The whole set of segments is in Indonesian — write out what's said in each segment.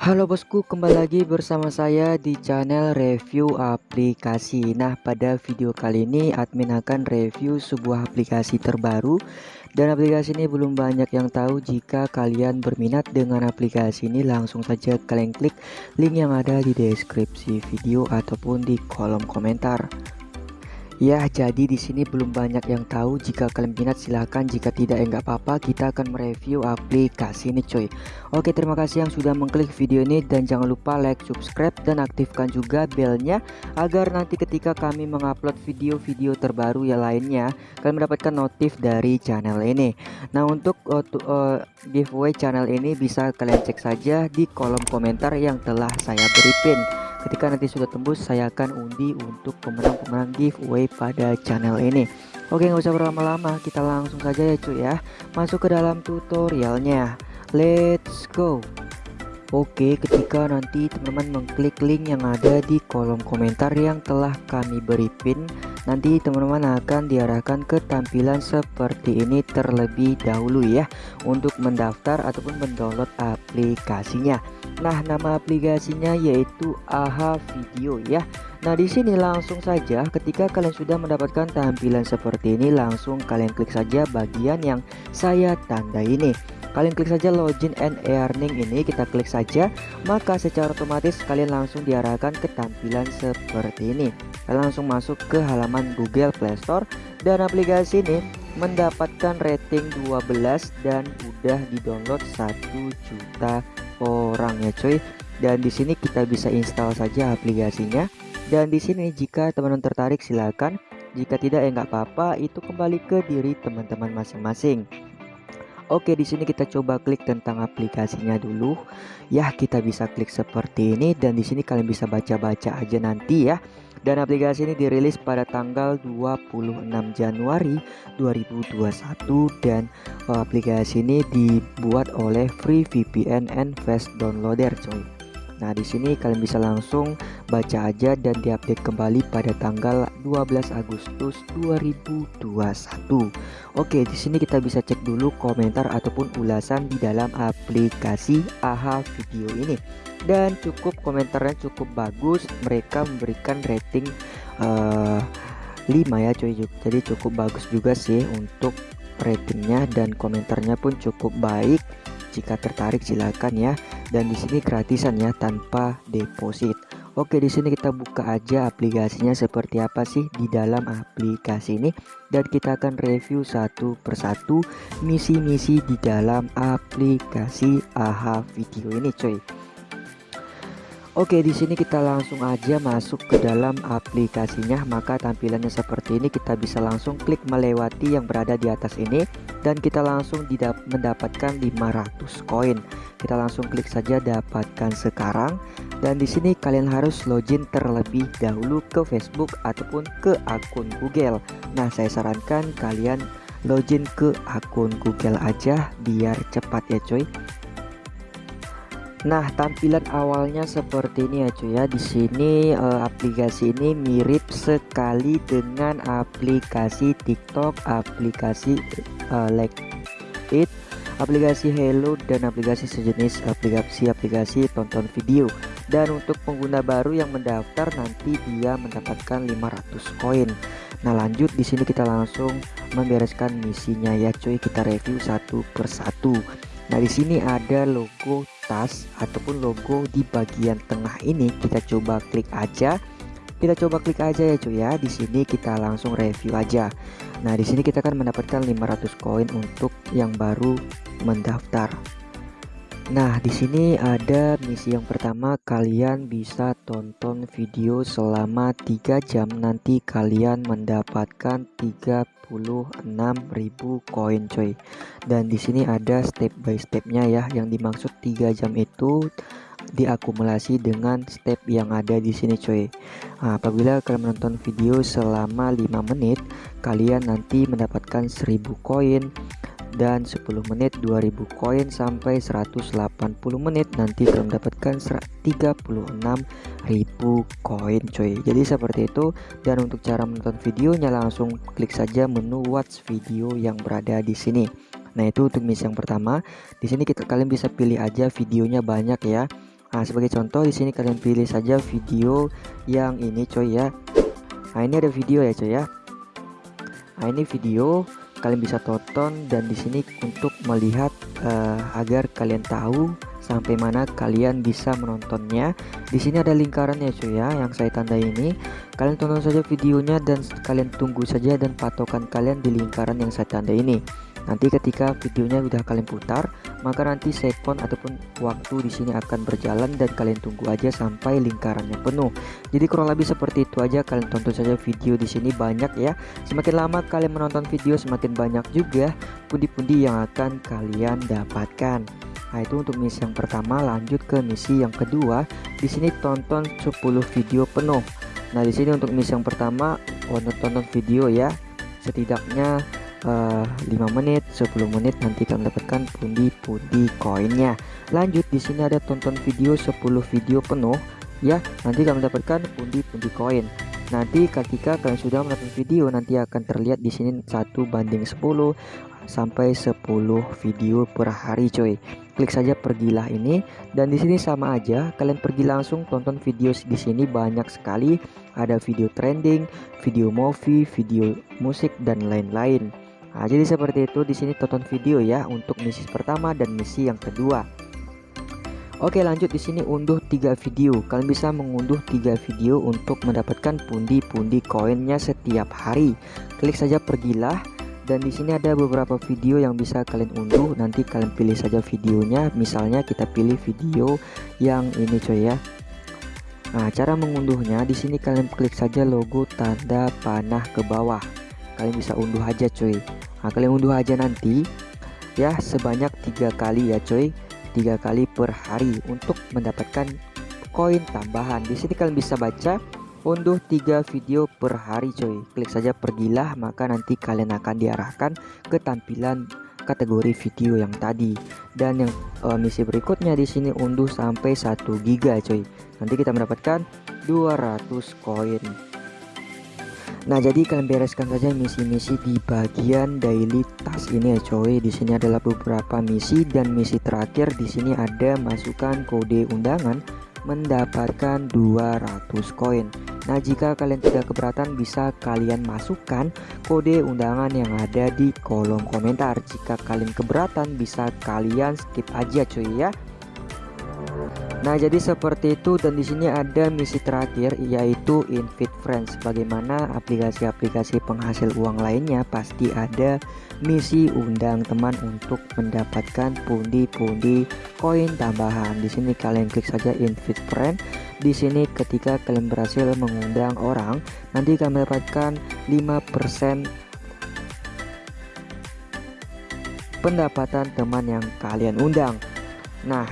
Halo bosku, kembali lagi bersama saya di channel review aplikasi. Nah, pada video kali ini admin akan review sebuah aplikasi terbaru dan aplikasi ini belum banyak yang tahu. Jika kalian berminat dengan aplikasi ini, langsung saja kalian klik link yang ada di deskripsi video ataupun di kolom komentar. Ya, jadi di sini belum banyak yang tahu. Jika kalian minat silahkan, jika tidak ya nggak apa-apa. Kita akan mereview aplikasi ini, coy. Oke, terima kasih yang sudah mengklik video ini dan jangan lupa like, subscribe dan aktifkan juga belnya agar nanti ketika kami mengupload video-video terbaru yang lainnya, kalian mendapatkan notif dari channel ini. Nah, untuk uh, uh, giveaway channel ini bisa kalian cek saja di kolom komentar yang telah saya beri pin ketika nanti sudah tembus saya akan undi untuk pemenang-pemenang giveaway pada channel ini. Oke nggak usah berlama-lama kita langsung saja ya cuy ya. Masuk ke dalam tutorialnya. Let's go Oke ketika nanti teman-teman mengklik link yang ada di kolom komentar yang telah kami beri pin nanti teman-teman akan diarahkan ke tampilan seperti ini terlebih dahulu ya untuk mendaftar ataupun mendownload aplikasinya Nah, nama aplikasinya yaitu AHA Video ya. Nah, di sini langsung saja ketika kalian sudah mendapatkan tampilan seperti ini, langsung kalian klik saja bagian yang saya tanda ini. Kalian klik saja login and earning ini, kita klik saja, maka secara otomatis kalian langsung diarahkan ke tampilan seperti ini. Kalian langsung masuk ke halaman Google Play Store dan aplikasi ini mendapatkan rating 12 dan udah di-download 1 juta orang ya cuy. Dan di sini kita bisa install saja aplikasinya. Dan di sini jika teman-teman tertarik silakan. Jika tidak ya nggak apa-apa. Itu kembali ke diri teman-teman masing-masing Oke di sini kita coba klik tentang aplikasinya dulu ya kita bisa klik seperti ini dan di sini kalian bisa baca-baca aja nanti ya dan aplikasi ini dirilis pada tanggal 26 Januari 2021 dan uh, aplikasi ini dibuat oleh Free VPN and Fast Downloader coy. Nah, di sini kalian bisa langsung baca aja dan diupdate kembali pada tanggal 12 Agustus 2021. Oke, di sini kita bisa cek dulu komentar ataupun ulasan di dalam aplikasi AHA Video ini. Dan cukup komentarnya cukup bagus mereka memberikan rating uh, eh, 5 ya cuy. Jadi cukup bagus juga sih untuk ratingnya dan komentarnya pun cukup baik jika tertarik silakan ya. Dan di sini gratisan ya tanpa deposit. Oke di sini kita buka aja aplikasinya seperti apa sih di dalam aplikasi ini. Dan kita akan review satu persatu misi-misi di dalam aplikasi AHA video ini cuy Oke, di sini kita langsung aja masuk ke dalam aplikasinya. Maka tampilannya seperti ini, kita bisa langsung klik melewati yang berada di atas ini dan kita langsung mendapatkan 500 koin. Kita langsung klik saja dapatkan sekarang dan di sini kalian harus login terlebih dahulu ke Facebook ataupun ke akun Google. Nah, saya sarankan kalian login ke akun Google aja biar cepat ya coy Nah, tampilan awalnya seperti ini ya cuy ya. Di sini uh, aplikasi ini mirip sekali dengan aplikasi TikTok, aplikasi uh, Like It, aplikasi Hello dan aplikasi sejenis aplikasi-aplikasi tonton video. Dan untuk pengguna baru yang mendaftar nanti dia mendapatkan 500 koin. Nah, lanjut di sini kita langsung membereskan misinya ya cuy. Kita review satu persatu. Nah, di sini ada logo tas ataupun logo di bagian tengah ini. Kita coba klik aja. Kita coba klik aja ya cuy ya. Di sini kita langsung review aja. Nah di sini kita akan mendapatkan 500 koin untuk yang baru mendaftar Nah, di sini ada misi yang pertama, kalian bisa tonton video selama 3 jam nanti kalian mendapatkan 36.000 koin coy. Dan di sini ada step by stepnya ya, yang dimaksud 3 jam itu diakumulasi dengan step yang ada di sini coy. Nah, apabila kalian menonton video selama 5 menit, kalian nanti mendapatkan 1000 koin dan 10 menit 2000 koin sampai 180 menit. Nanti akan mendapatkan 36.000 koin coy jadi seperti itu. Dan untuk cara menonton videonya langsung klik saja menu watch video yang berada di sini. Nah itu untuk misi yang pertama. Di sini kita kalian bisa pilih aja videonya banyak ya. Nah, sebagai contoh di sini kalian pilih saja video yang ini coy ya. Nah, ini ada video ya coy ya. Nah, ini video kalian bisa tonton dan di sini untuk melihat uh, agar kalian tahu sampai mana kalian bisa menontonnya. Di sini ada lingkarannya cuy ya yang saya tanda ini. Kalian tonton saja videonya dan kalian tunggu saja dan patokan kalian di lingkaran yang saya tanda ini. Nanti ketika videonya sudah kalian putar, maka nanti sekon ataupun waktu di sini akan berjalan dan kalian tunggu aja sampai lingkarannya penuh. Jadi kurang lebih seperti itu aja. Kalian tonton saja video di sini banyak ya. Semakin lama kalian menonton video, semakin banyak juga pundi-pundi yang akan kalian dapatkan. Nah, itu untuk misi yang pertama, lanjut ke misi yang kedua. Di sini tonton 10 video penuh. Nah, di sini untuk misi yang pertama, oh, tonton video ya. Setidaknya uh, eh, 5 menit, 10 menit nanti kalian dapatkan pundi-pundi koinnya. Lanjut di sini ada tonton video 10 video penuh ya. Nanti kalian dapatkan pundi-pundi koin. Nanti ketika kalian sudah menonton video nanti akan terlihat di sini satu banding 10 sampai 10 video per hari coy klik saja pergilah ini dan di sini sama aja kalian pergi langsung tonton video di sini banyak sekali ada video trending video movie video musik dan lain-lain nah, jadi seperti itu di sini tonton video ya untuk misi pertama dan misi yang kedua. Oke lanjut di sini unduh tiga video. Kalian bisa mengunduh tiga video untuk mendapatkan pundi-pundi koinnya setiap hari. Klik saja pergilah dan di sini ada beberapa video yang bisa kalian unduh. Nanti kalian pilih saja videonya. Misalnya kita pilih video yang ini coy ya. Nah cara mengunduhnya di sini kalian klik saja logo tanda panah ke bawah. Kalian bisa unduh aja coy Nah kalian unduh aja nanti. Ya sebanyak tiga kali ya coy. Tiga kali per hari untuk mendapatkan koin tambahan. Di sini kalian bisa baca unduh 3 video per hari coy. Klik saja pergilah maka nanti kalian akan diarahkan ke tampilan kategori video yang tadi. Dan yang uh, misi berikutnya di sini unduh sampai 1 giga coy. Nanti kita mendapatkan 200 koin Nah, jadi kalian bereskan saja misi-misi di bagian daily task ini ya coy. Di sini adalah beberapa misi dan misi terakhir di sini ada masukkan kode undangan mendapatkan 200 koin. Nah, jika kalian tidak keberatan bisa kalian masukkan kode undangan yang ada di kolom komentar. Jika kalian keberatan bisa kalian skip aja cuy ya. Nah, jadi seperti itu dan di sini ada misi terakhir yaitu invite friends. Bagaimana aplikasi-aplikasi penghasil uang lainnya pasti ada misi undang teman untuk mendapatkan pundi-pundi koin tambahan. Di sini kalian klik saja invite friend. Di sini ketika kalian berhasil mengundang orang, nanti kalian mendapatkan 5% pendapatan teman yang kalian undang. Nah,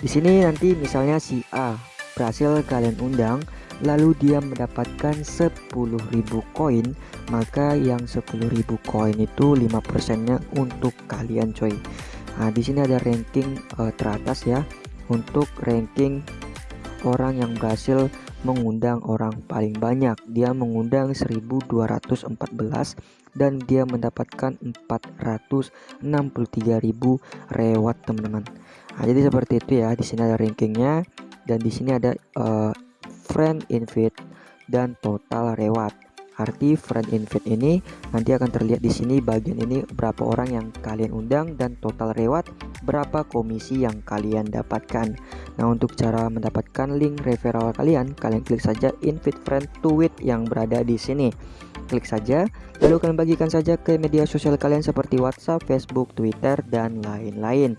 di sini nanti misalnya si A berhasil kalian undang lalu dia mendapatkan 10.000 koin maka yang 10.000 koin itu 5% nya untuk kalian coy. Nah di sini ada ranking uh, teratas ya untuk ranking orang yang berhasil mengundang orang paling banyak. Dia mengundang 1214 dan dia mendapatkan 463.000 reward teman-teman Nah, jadi seperti itu ya. Di sini ada rankingnya dan di sini ada uh, friend invite dan total reward. Arti friend invite ini nanti akan terlihat di sini bagian ini berapa orang yang kalian undang dan total reward berapa komisi yang kalian dapatkan. Nah, untuk cara mendapatkan link referral kalian, kalian klik saja invite friend to yang berada di sini. Klik saja, lalu kalian bagikan saja ke media sosial kalian seperti WhatsApp, Facebook, Twitter, dan lain-lain.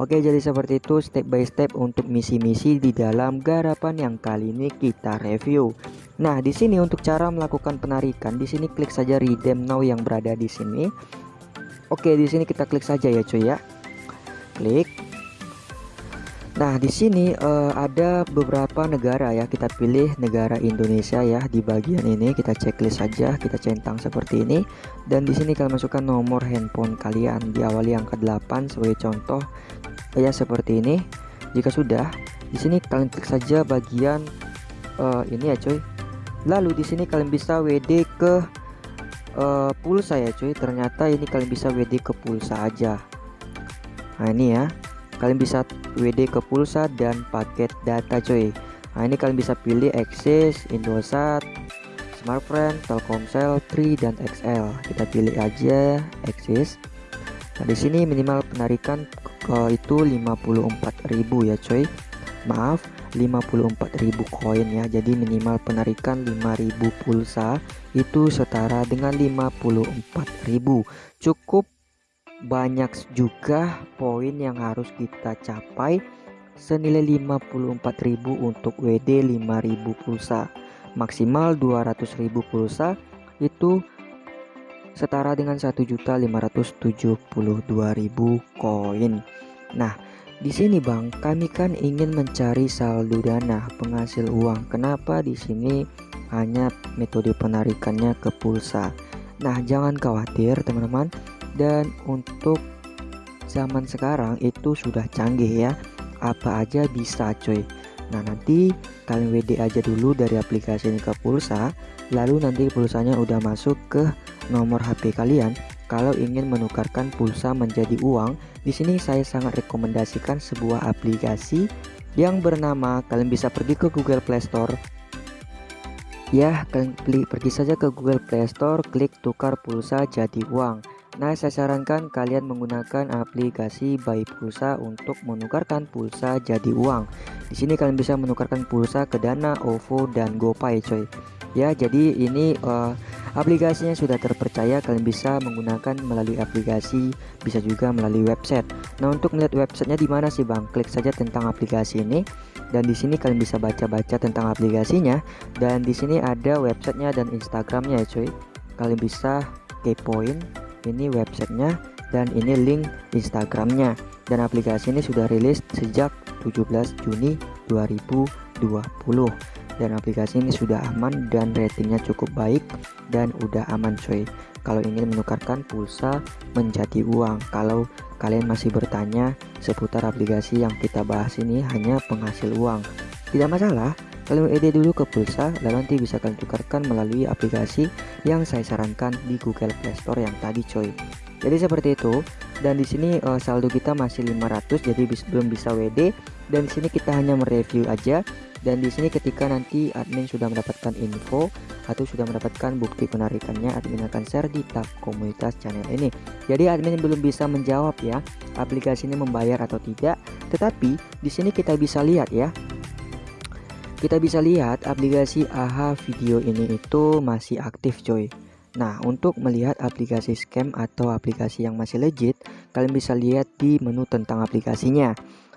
Oke, jadi seperti itu step by step untuk misi-misi di dalam garapan yang kali ini kita review. Nah, di sini untuk cara melakukan penarikan, di sini klik saja redeem now yang berada di sini. Oke, di sini kita klik saja ya, cuy ya. Klik. Nah, di sini uh, ada beberapa negara ya. Kita pilih negara Indonesia ya di bagian ini. Kita checklist saja, kita centang seperti ini. Dan di sini kalian masukkan nomor handphone kalian diawali angka 8 sebagai contoh ya seperti ini jika sudah di sini kalian klik saja bagian uh, ini ya coy lalu di sini kalian bisa WD ke uh, pulsa ya coy ternyata ini kalian bisa WD ke pulsa aja nah ini ya kalian bisa WD ke pulsa dan paket data coy nah ini kalian bisa pilih Axis, Indosat, Smartfriend, Telkomsel, Tri dan XL kita pilih aja Axis. Nah di sini minimal penarikan uh, itu 54.000 ya coy maaf 54.000 koin ya. Jadi minimal penarikan 5.000 pulsa itu setara dengan 54.000 cukup banyak juga poin yang harus kita capai senilai 54.000 untuk WD 5.000 pulsa maksimal 200.000 pulsa itu setara dengan 1.572.000 koin nah di sini Bang, kami kan ingin mencari saldo dana penghasil uang. Kenapa di sini hanya metode penarikannya ke pulsa? Nah, jangan khawatir teman-teman. Dan untuk zaman sekarang itu sudah canggih ya. Apa aja bisa coy. Nah, nanti kalian WD aja dulu dari aplikasi ini ke pulsa, lalu nanti pulsanya udah masuk ke nomor HP kalian kalau ingin menukarkan pulsa menjadi uang, di sini saya sangat rekomendasikan sebuah aplikasi yang bernama kalian bisa pergi ke Google Play Store. Ya, kalian pergi saja ke Google Play Store, klik tukar pulsa jadi uang. Nah, saya sarankan kalian menggunakan aplikasi Buy Pulsa untuk menukarkan pulsa jadi uang. Di sini kalian bisa menukarkan pulsa ke Dana, OVO, dan GoPay, coy. Ya, jadi ini uh, Aplikasinya sudah terpercaya, kalian bisa menggunakan melalui aplikasi, bisa juga melalui website. Nah, untuk melihat websitenya di mana sih, Bang? Klik saja tentang aplikasi ini dan di sini kalian bisa baca-baca tentang aplikasinya dan di sini ada websitenya dan Instagramnya ya, cuy. Kalian bisa kepoin ini websitenya dan ini link Instagramnya. Dan aplikasi ini sudah rilis sejak 17 Juni 2020 dan aplikasi ini sudah aman dan ratingnya cukup baik dan udah aman coy. Kalau ingin menukarkan pulsa menjadi uang. Kalau kalian masih bertanya seputar aplikasi yang kita bahas ini hanya penghasil uang. Tidak masalah. Kalian ide dulu ke pulsa lalu nanti bisa kalian tukarkan melalui aplikasi yang saya sarankan di Google Play Store yang tadi coy. Jadi seperti itu. Dan di sini uh, saldo kita masih 500 jadi bis, belum bisa WD dan di sini kita hanya mereview aja. Dan di sini ketika nanti admin sudah mendapatkan info atau sudah mendapatkan bukti penarikannya admin akan share di tab komunitas channel ini. Jadi admin belum bisa menjawab ya aplikasi ini membayar atau tidak. Tetapi di sini kita bisa lihat ya kita bisa lihat aplikasi AHA video ini itu masih aktif coy Nah, untuk melihat aplikasi scam atau aplikasi yang masih legit, kalian bisa lihat di menu tentang aplikasinya.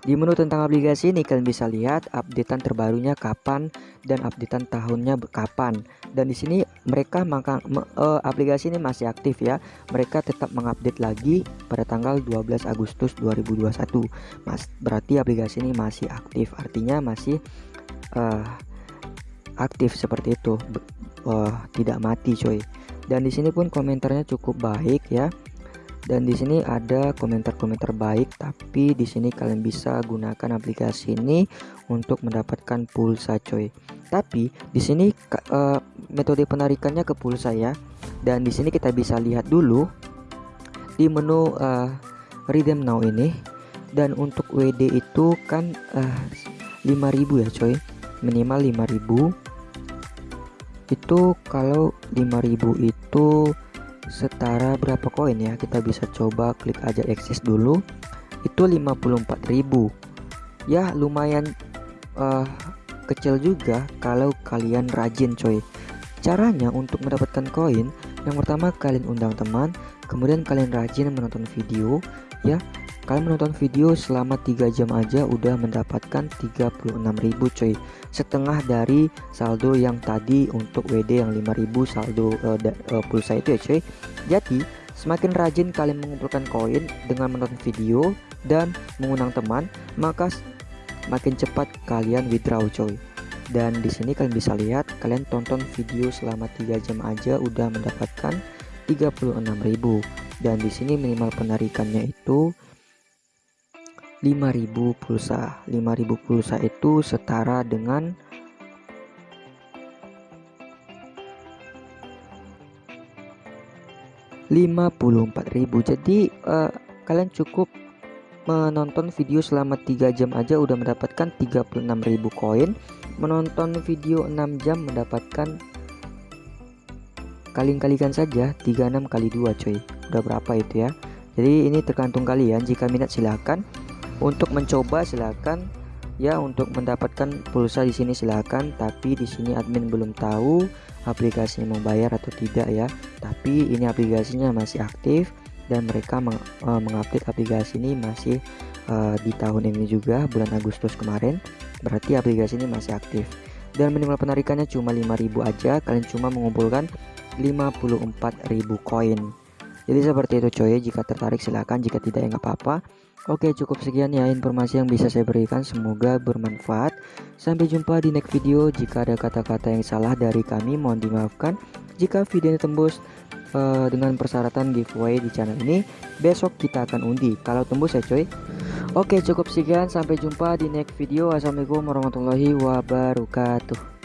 Di menu tentang aplikasi ini kalian bisa lihat updatean terbarunya kapan dan updatean tahunnya kapan. Dan di sini mereka maka uh, aplikasi ini masih aktif ya. Mereka tetap mengupdate lagi pada tanggal 12 Agustus 2021. Mas berarti aplikasi ini masih aktif. Artinya masih uh, aktif seperti itu. Uh, tidak mati coy. Dan di sini pun komentarnya cukup baik ya. Dan di sini ada komentar-komentar baik tapi di sini kalian bisa gunakan aplikasi ini untuk mendapatkan pulsa coy tapi di sini uh, metode penarikannya ke pulsa ya. Dan di sini kita bisa lihat dulu di menu uh, redeem now ini. Dan untuk WD itu kan uh, eh, 5000 ya coy minimal 5000 itu kalau 5000 itu setara berapa koin ya? Kita bisa coba klik aja eksis dulu. Itu 54.000 ya lumayan uh, kecil juga kalau kalian rajin coy. Caranya untuk mendapatkan koin yang pertama kalian undang teman kemudian kalian rajin menonton video ya Kalian menonton video selama 3 jam aja udah mendapatkan 36.000 coy Setengah dari saldo yang tadi untuk WD yang 5.000 saldo uh, uh, pulsa itu ya coy Jadi semakin rajin kalian mengumpulkan koin dengan menonton video dan mengundang teman Maka makin cepat kalian withdraw coy dan di sini kalian bisa lihat kalian tonton video selama 3 jam aja udah mendapatkan 36.000 dan di sini minimal penarikannya itu 5000 pulsa. 5000 pulsa itu setara dengan Lima puluh empat ribu. Jadi uh, kalian cukup menonton video selama 3 jam aja udah mendapatkan 36.000 koin. Menonton video 6 jam mendapatkan kalian-kalikan saja 36 kali 2 coy udah berapa itu ya? Jadi ini tergantung kalian. Jika minat silahkan untuk mencoba silahkan ya untuk mendapatkan pulsa di sini silahkan tapi di sini admin belum tahu aplikasinya membayar atau tidak ya. Tapi ini aplikasinya masih aktif dan mereka meng, uh, mengupdate aplikasi ini masih uh, di tahun ini juga bulan Agustus kemarin. Berarti aplikasi ini masih aktif. Dan minimal penarikannya cuma 5000 aja. Kalian cuma mengumpulkan 54.000 koin. Jadi seperti itu coy. Jika tertarik silahkan jika tidak ya nggak apa-apa Oke cukup sekian ya informasi yang bisa saya berikan. Semoga bermanfaat. Sampai jumpa di next video. Jika ada kata-kata yang salah dari kami mohon dimaafkan. Jika videonya tembus uh, dengan persyaratan giveaway di channel ini Besok kita akan undi. Kalau tembus ya coy. Oke cukup sekian. Sampai jumpa di next video. Assalamualaikum warahmatullahi wabarakatuh